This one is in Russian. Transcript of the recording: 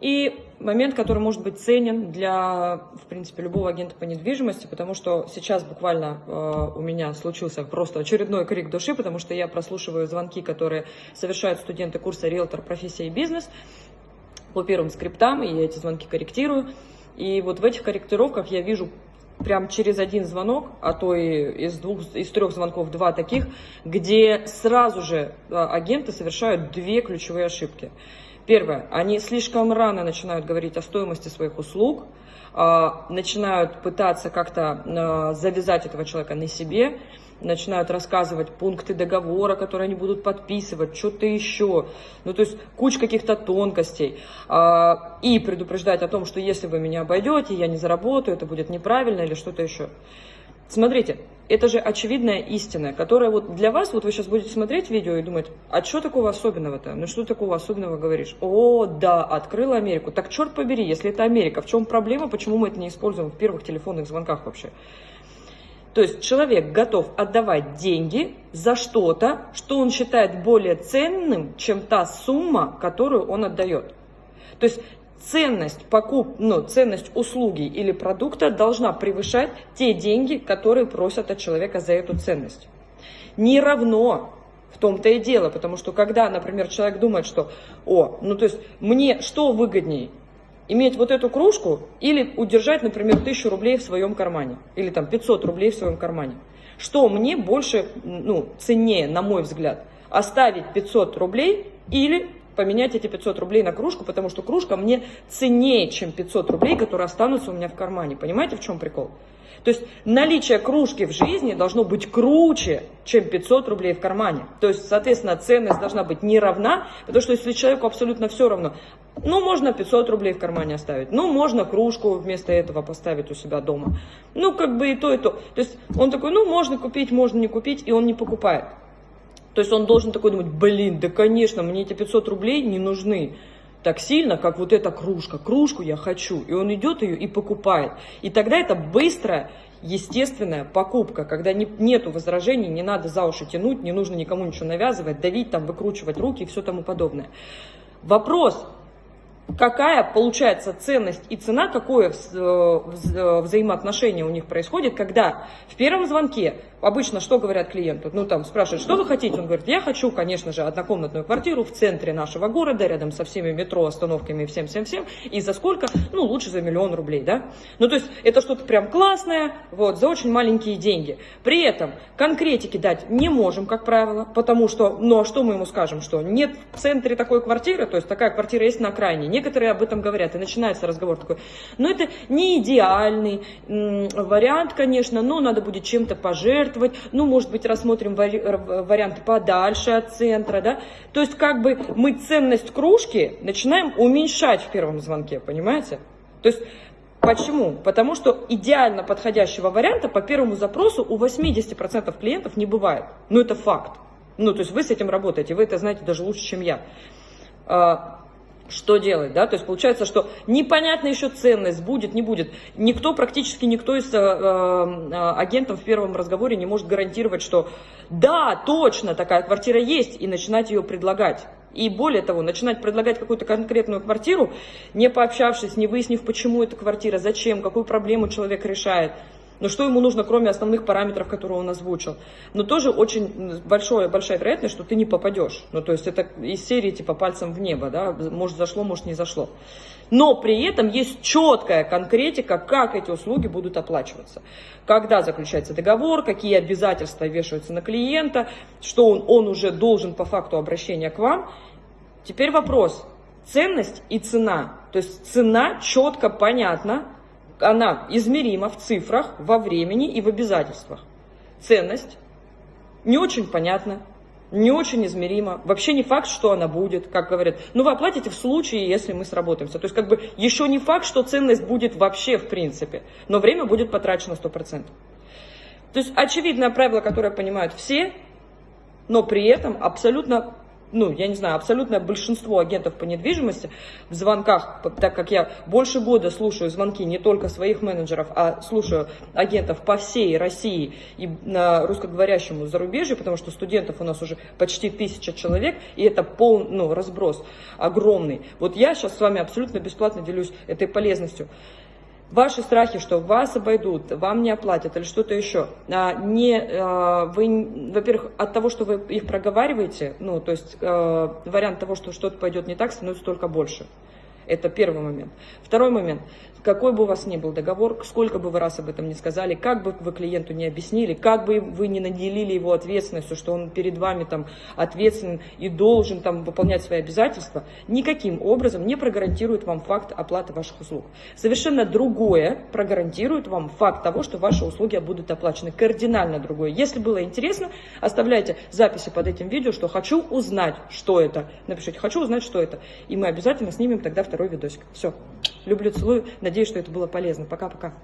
И момент, который может быть ценен для, в принципе, любого агента по недвижимости, потому что сейчас буквально э, у меня случился просто очередной крик души, потому что я прослушиваю звонки, которые совершают студенты курса «Риэлтор. Профессия и бизнес» по первым скриптам, и я эти звонки корректирую. И вот в этих корректировках я вижу прям через один звонок, а то и из, двух, из трех звонков два таких, где сразу же э, агенты совершают две ключевые ошибки. Первое, они слишком рано начинают говорить о стоимости своих услуг, а, начинают пытаться как-то а, завязать этого человека на себе, начинают рассказывать пункты договора, которые они будут подписывать, что-то еще. Ну, то есть куча каких-то тонкостей. А, и предупреждать о том, что если вы меня обойдете, я не заработаю, это будет неправильно или что-то еще. Смотрите, это же очевидная истина, которая вот для вас, вот вы сейчас будете смотреть видео и думать, а что такого особенного-то? Ну что такого особенного говоришь? О, да, открыла Америку. Так черт побери, если это Америка, в чем проблема, почему мы это не используем в первых телефонных звонках вообще? То есть человек готов отдавать деньги за что-то, что он считает более ценным, чем та сумма, которую он отдает. То есть ценность покуп, ну, ценность услуги или продукта должна превышать те деньги, которые просят от человека за эту ценность. Не равно в том-то и дело, потому что когда, например, человек думает, что, о, ну то есть мне что выгоднее, иметь вот эту кружку или удержать, например, тысячу рублей в своем кармане, или там 500 рублей в своем кармане. Что мне больше, ну, ценнее, на мой взгляд, оставить 500 рублей или поменять эти 500 рублей на кружку, потому что кружка мне ценнее, чем 500 рублей, которые останутся у меня в кармане. Понимаете, в чем прикол? То есть наличие кружки в жизни должно быть круче, чем 500 рублей в кармане. То есть, соответственно, ценность должна быть не равна, потому что если человеку абсолютно все равно, ну, можно 500 рублей в кармане оставить, ну, можно кружку вместо этого поставить у себя дома. Ну, как бы и то, и то. То есть он такой, ну, можно купить, можно не купить, и он не покупает. То есть он должен такой думать, блин, да конечно, мне эти 500 рублей не нужны так сильно, как вот эта кружка. Кружку я хочу. И он идет ее и покупает. И тогда это быстрая, естественная покупка, когда не, нету возражений, не надо за уши тянуть, не нужно никому ничего навязывать, давить, там, выкручивать руки и все тому подобное. Вопрос, какая получается ценность и цена, какое взаимоотношение у них происходит, когда в первом звонке обычно что говорят клиенту? Ну, там спрашивают, что вы хотите? Он говорит, я хочу, конечно же, однокомнатную квартиру в центре нашего города, рядом со всеми метро, остановками, всем-всем-всем. И за сколько? Ну, лучше за миллион рублей, да? Ну, то есть это что-то прям классное, вот, за очень маленькие деньги. При этом конкретики дать не можем, как правило, потому что, ну, а что мы ему скажем? Что нет в центре такой квартиры, то есть такая квартира есть на окраине. Некоторые об этом говорят, и начинается разговор такой, ну, это не идеальный вариант, конечно, но надо будет чем-то пожертвовать, пожертвовать, ну, может быть, рассмотрим вари варианты подальше от центра, да. То есть, как бы мы ценность кружки начинаем уменьшать в первом звонке, понимаете? То есть, Почему? Потому что идеально подходящего варианта по первому запросу у 80% клиентов не бывает. Ну, это факт. Ну, то есть вы с этим работаете, вы это знаете даже лучше, чем я. Что делать, да, то есть получается, что непонятно еще ценность, будет, не будет. Никто, практически никто из э, э, агентов в первом разговоре не может гарантировать, что да, точно такая квартира есть, и начинать ее предлагать. И более того, начинать предлагать какую-то конкретную квартиру, не пообщавшись, не выяснив, почему эта квартира, зачем, какую проблему человек решает – но что ему нужно, кроме основных параметров, которые он озвучил? Но тоже очень большое, большая вероятность, что ты не попадешь. Ну, то есть это из серии типа пальцем в небо, да, может зашло, может не зашло. Но при этом есть четкая конкретика, как эти услуги будут оплачиваться. Когда заключается договор, какие обязательства вешаются на клиента, что он, он уже должен по факту обращения к вам. Теперь вопрос, ценность и цена. То есть цена четко понятна, она измерима в цифрах, во времени и в обязательствах. Ценность не очень понятна, не очень измерима. Вообще не факт, что она будет, как говорят. Ну, вы оплатите в случае, если мы сработаемся. То есть, как бы, еще не факт, что ценность будет вообще, в принципе. Но время будет потрачено 100%. То есть, очевидное правило, которое понимают все, но при этом абсолютно ну, я не знаю, абсолютное большинство агентов по недвижимости в звонках, так как я больше года слушаю звонки не только своих менеджеров, а слушаю агентов по всей России и на русскоговорящему зарубежью, потому что студентов у нас уже почти тысяча человек, и это пол, ну, разброс огромный. Вот я сейчас с вами абсолютно бесплатно делюсь этой полезностью. Ваши страхи, что вас обойдут, вам не оплатят или что-то еще, а, не, а, вы, во-первых, от того, что вы их проговариваете, ну, то есть а, вариант того, что что-то пойдет не так, становится только больше. Это первый момент. Второй момент. Какой бы у вас ни был договор, сколько бы вы раз об этом не сказали, как бы вы клиенту не объяснили, как бы вы не наделили его ответственностью, что он перед вами там ответственен и должен там выполнять свои обязательства, никаким образом не прогарантирует вам факт оплаты ваших услуг. Совершенно другое прогарантирует вам факт того, что ваши услуги будут оплачены. Кардинально другое. Если было интересно, оставляйте записи под этим видео, что хочу узнать, что это. Напишите, хочу узнать, что это. И мы обязательно снимем тогда второй видосик. Все. Люблю, целую. Надеюсь, что это было полезно. Пока-пока.